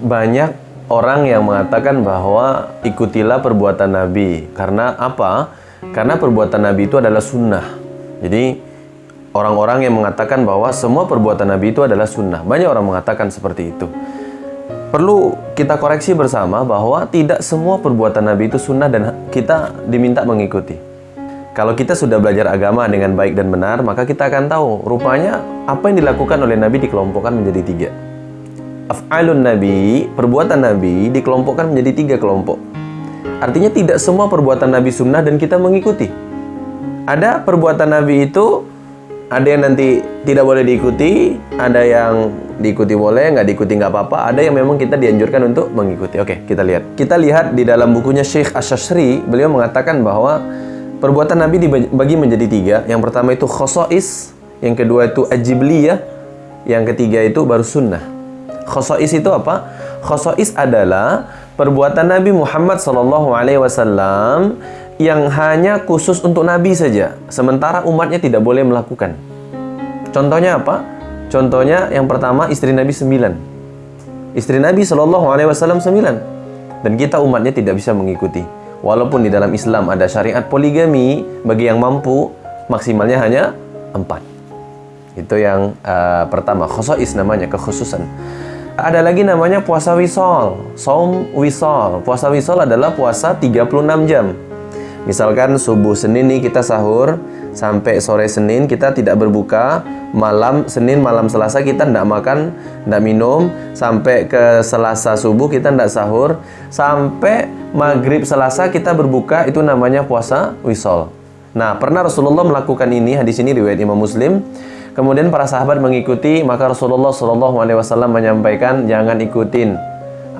banyak orang yang mengatakan bahwa ikutilah perbuatan Nabi. Karena apa? Karena perbuatan Nabi itu adalah sunnah. Jadi orang-orang yang mengatakan bahwa semua perbuatan Nabi itu adalah sunnah. Banyak orang mengatakan seperti itu. Perlu kita koreksi bersama bahwa tidak semua perbuatan Nabi itu sunnah dan kita diminta mengikuti. Kalau kita sudah belajar agama dengan baik dan benar, maka kita akan tahu rupanya apa yang dilakukan oleh Nabi dikelompokkan menjadi tiga. Af'alun Nabi, perbuatan Nabi dikelompokkan menjadi tiga kelompok. Artinya tidak semua perbuatan Nabi sunnah dan kita mengikuti. Ada perbuatan Nabi itu ada yang nanti tidak boleh diikuti, ada yang diikuti boleh, nggak diikuti nggak apa-apa, ada yang memang kita dianjurkan untuk mengikuti. Oke, kita lihat. Kita lihat di dalam bukunya Syekh Asyashri, beliau mengatakan bahwa perbuatan Nabi dibagi menjadi tiga. Yang pertama itu khosois, yang kedua itu ajibliyah, yang ketiga itu baru sunnah. Khosois itu apa? Khosois adalah perbuatan Nabi Muhammad SAW yang hanya khusus untuk Nabi saja, sementara umatnya tidak boleh melakukan. Contohnya apa? Contohnya yang pertama istri Nabi sembilan. Istri Nabi Wasallam sembilan, dan kita umatnya tidak bisa mengikuti. Walaupun di dalam Islam ada syariat poligami bagi yang mampu, maksimalnya hanya empat. Itu yang uh, pertama, khosois namanya, kekhususan. Ada lagi namanya puasa wisol, saum wisol. Puasa wisol adalah puasa 36 jam Misalkan subuh Senin nih kita sahur sampai sore Senin kita tidak berbuka, malam Senin malam Selasa kita tidak makan, tidak minum, sampai ke Selasa subuh kita tidak sahur, sampai maghrib Selasa kita berbuka itu namanya puasa wisol. Nah pernah Rasulullah melakukan ini hadis ini riwayat Imam Muslim. Kemudian para sahabat mengikuti, maka Rasulullah Shallallahu Alaihi Wasallam menyampaikan jangan ikutin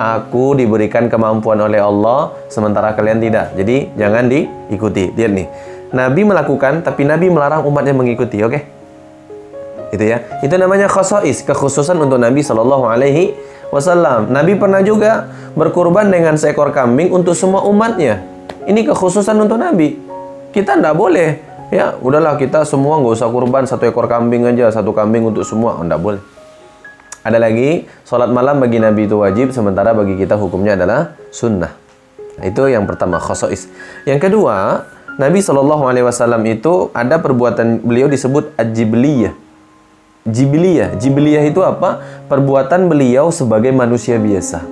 aku diberikan kemampuan oleh Allah sementara kalian tidak. Jadi jangan diikuti. Lihat nih. Nabi melakukan tapi Nabi melarang umatnya mengikuti, oke? Okay? Itu ya. Itu namanya khosois, kekhususan untuk Nabi Shallallahu alaihi wasallam. Nabi pernah juga berkurban dengan seekor kambing untuk semua umatnya. Ini kekhususan untuk Nabi. Kita tidak boleh ya udahlah kita semua nggak usah kurban satu ekor kambing aja satu kambing untuk semua oh, boleh ada lagi, sholat malam bagi Nabi itu wajib, sementara bagi kita hukumnya adalah sunnah. Itu yang pertama, khosois. Yang kedua, Nabi Shallallahu Alaihi Wasallam itu ada perbuatan beliau disebut ajibliyah. Jibiliyah, jibiliyah itu apa? Perbuatan beliau sebagai manusia biasa.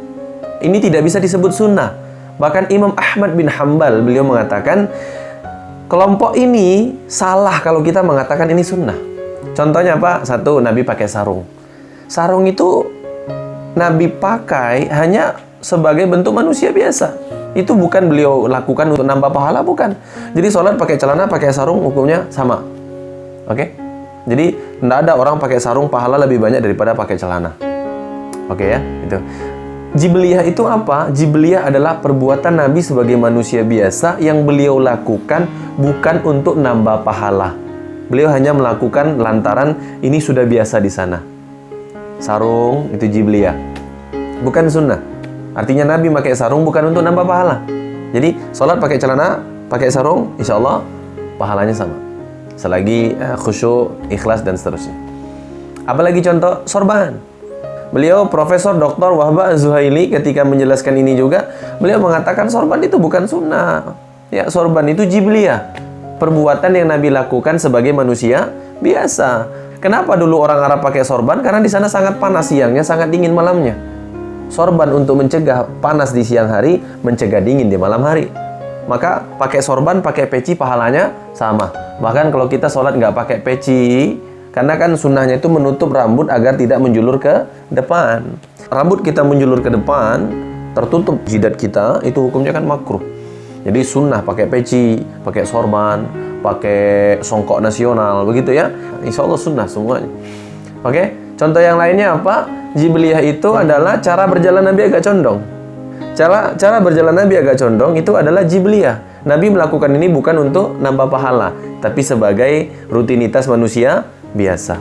Ini tidak bisa disebut sunnah. Bahkan Imam Ahmad bin Hambal beliau mengatakan kelompok ini salah kalau kita mengatakan ini sunnah. Contohnya apa? Satu, Nabi pakai sarung sarung itu Nabi pakai hanya sebagai bentuk manusia biasa. Itu bukan beliau lakukan untuk nambah pahala, bukan. Jadi sholat pakai celana, pakai sarung, hukumnya sama. Oke? Okay? Jadi, tidak ada orang pakai sarung pahala lebih banyak daripada pakai celana. Oke okay, ya? Itu. Jibliyah itu apa? Jibliyah adalah perbuatan Nabi sebagai manusia biasa yang beliau lakukan bukan untuk nambah pahala. Beliau hanya melakukan lantaran ini sudah biasa di sana. Sarung itu jibliyah. Bukan sunnah. Artinya Nabi pakai sarung bukan untuk nambah pahala. Jadi sholat pakai celana pakai sarung insya Allah pahalanya sama. Selagi uh, khusyuk ikhlas dan seterusnya. Apalagi contoh sorban beliau Profesor Dr. Wahba Zuhaili ketika menjelaskan ini juga beliau mengatakan sorban itu bukan sunnah ya sorban itu jibliyah perbuatan yang Nabi lakukan sebagai manusia biasa Kenapa dulu orang Arab pakai sorban? Karena di sana sangat panas siangnya, sangat dingin malamnya. Sorban untuk mencegah panas di siang hari, mencegah dingin di malam hari. Maka pakai sorban, pakai peci pahalanya sama. Bahkan kalau kita sholat nggak pakai peci, karena kan sunnahnya itu menutup rambut agar tidak menjulur ke depan. Rambut kita menjulur ke depan, tertutup jidat kita, itu hukumnya kan makruh. Jadi sunnah pakai peci, pakai sorban, pakai songkok nasional begitu ya. Insya Allah sunnah semuanya. Oke contoh yang lainnya apa? Jibliyah itu adalah cara berjalan Nabi agak condong. Cara cara berjalan Nabi agak condong itu adalah jibliyah. Nabi melakukan ini bukan untuk nambah pahala tapi sebagai rutinitas manusia biasa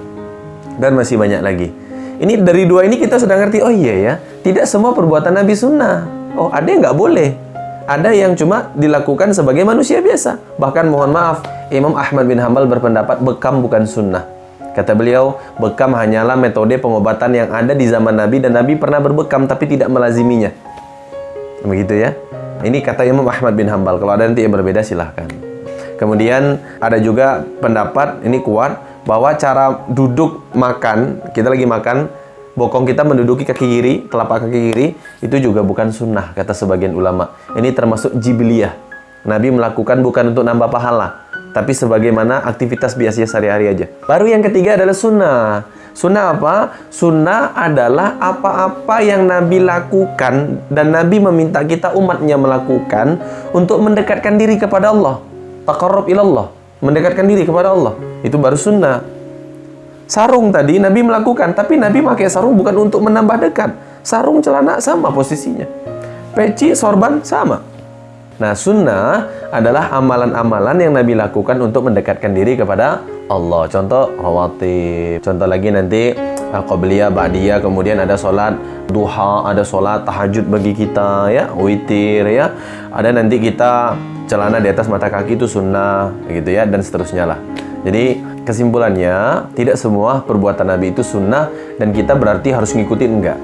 dan masih banyak lagi ini dari dua ini kita sudah ngerti oh iya ya tidak semua perbuatan Nabi sunnah oh ada yang nggak boleh ada yang cuma dilakukan sebagai manusia biasa. Bahkan mohon maaf, Imam Ahmad bin Hambal berpendapat bekam bukan sunnah. Kata beliau, bekam hanyalah metode pengobatan yang ada di zaman Nabi dan Nabi pernah berbekam tapi tidak melaziminya. Begitu ya. Ini kata Imam Ahmad bin Hambal. Kalau ada nanti yang berbeda silahkan. Kemudian ada juga pendapat ini kuat bahwa cara duduk makan, kita lagi makan, bokong kita menduduki kaki kiri, telapak kaki kiri, itu juga bukan sunnah, kata sebagian ulama. Ini termasuk jibiliyah. Nabi melakukan bukan untuk nambah pahala, tapi sebagaimana aktivitas biasa sehari-hari aja. Baru yang ketiga adalah sunnah. Sunnah apa? Sunnah adalah apa-apa yang Nabi lakukan dan Nabi meminta kita umatnya melakukan untuk mendekatkan diri kepada Allah taqarrub ilallah, mendekatkan diri kepada Allah. Itu baru sunnah. Sarung tadi Nabi melakukan, tapi Nabi pakai sarung bukan untuk menambah dekat. Sarung celana sama posisinya. Peci, sorban sama. Nah, sunnah adalah amalan-amalan yang Nabi lakukan untuk mendekatkan diri kepada Allah. Contoh rawatib. Contoh lagi nanti uh, qabliyah, ba'diyah, kemudian ada solat duha, ada solat tahajud bagi kita ya, witir ya. Ada nanti kita celana di atas mata kaki itu sunnah gitu ya dan seterusnya lah jadi kesimpulannya tidak semua perbuatan Nabi itu sunnah dan kita berarti harus ngikutin enggak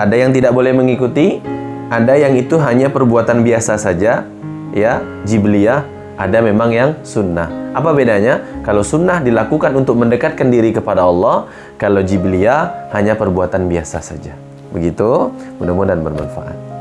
ada yang tidak boleh mengikuti ada yang itu hanya perbuatan biasa saja ya jibliyah. Ada memang yang sunnah. Apa bedanya? Kalau sunnah dilakukan untuk mendekatkan diri kepada Allah kalau jibliyah hanya perbuatan biasa saja. Begitu? Mudah-mudahan bermanfaat